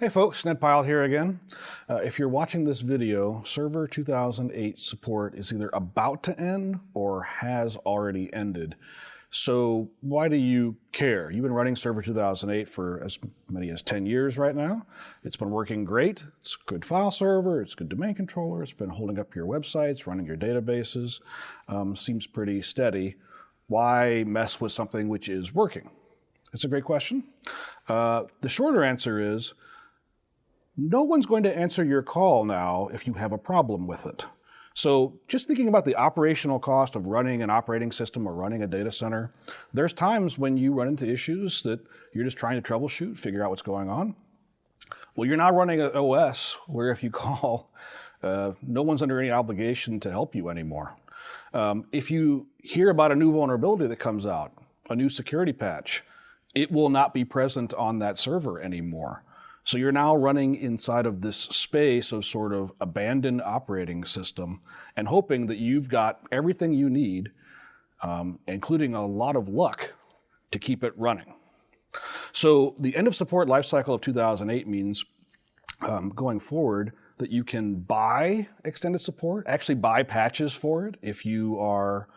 Hey folks, Ned Pyle here again. Uh, if you're watching this video, Server 2008 support is either about to end or has already ended. So why do you care? You've been running Server 2008 for as many as 10 years right now. It's been working great. It's a good file server. It's a good domain controller. It's been holding up your websites, running your databases. Um, seems pretty steady. Why mess with something which is working? It's a great question. Uh, the shorter answer is, no one's going to answer your call now if you have a problem with it. So just thinking about the operational cost of running an operating system or running a data center, there's times when you run into issues that you're just trying to troubleshoot, figure out what's going on. Well, you're not running an OS where if you call, uh, no one's under any obligation to help you anymore. Um, if you hear about a new vulnerability that comes out, a new security patch, it will not be present on that server anymore. So you're now running inside of this space of sort of abandoned operating system and hoping that you've got everything you need, um, including a lot of luck to keep it running. So the end of support lifecycle of 2008 means um, going forward that you can buy extended support, actually buy patches for it if you are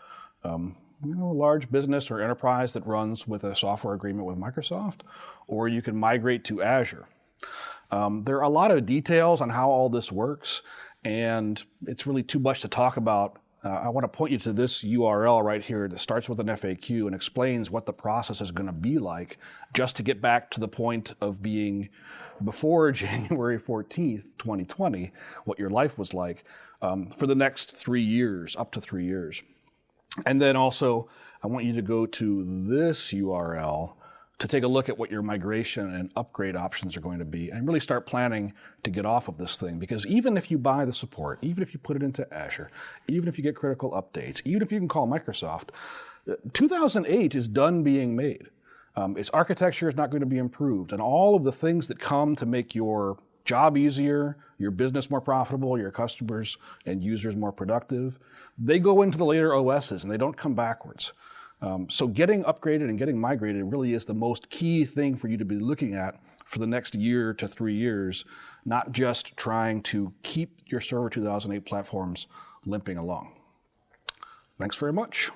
um, you know, a large business or enterprise that runs with a software agreement with Microsoft, or you can migrate to Azure. Um, there are a lot of details on how all this works, and it's really too much to talk about. Uh, I want to point you to this URL right here that starts with an FAQ and explains what the process is going to be like just to get back to the point of being before January 14th, 2020, what your life was like um, for the next three years, up to three years. And then also, I want you to go to this URL to take a look at what your migration and upgrade options are going to be and really start planning to get off of this thing. Because even if you buy the support, even if you put it into Azure, even if you get critical updates, even if you can call Microsoft, uh, 2008 is done being made. Um, its architecture is not going to be improved. And all of the things that come to make your job easier, your business more profitable, your customers and users more productive, they go into the later OSs and they don't come backwards. Um, so getting upgraded and getting migrated really is the most key thing for you to be looking at for the next year to three years, not just trying to keep your Server 2008 platforms limping along. Thanks very much.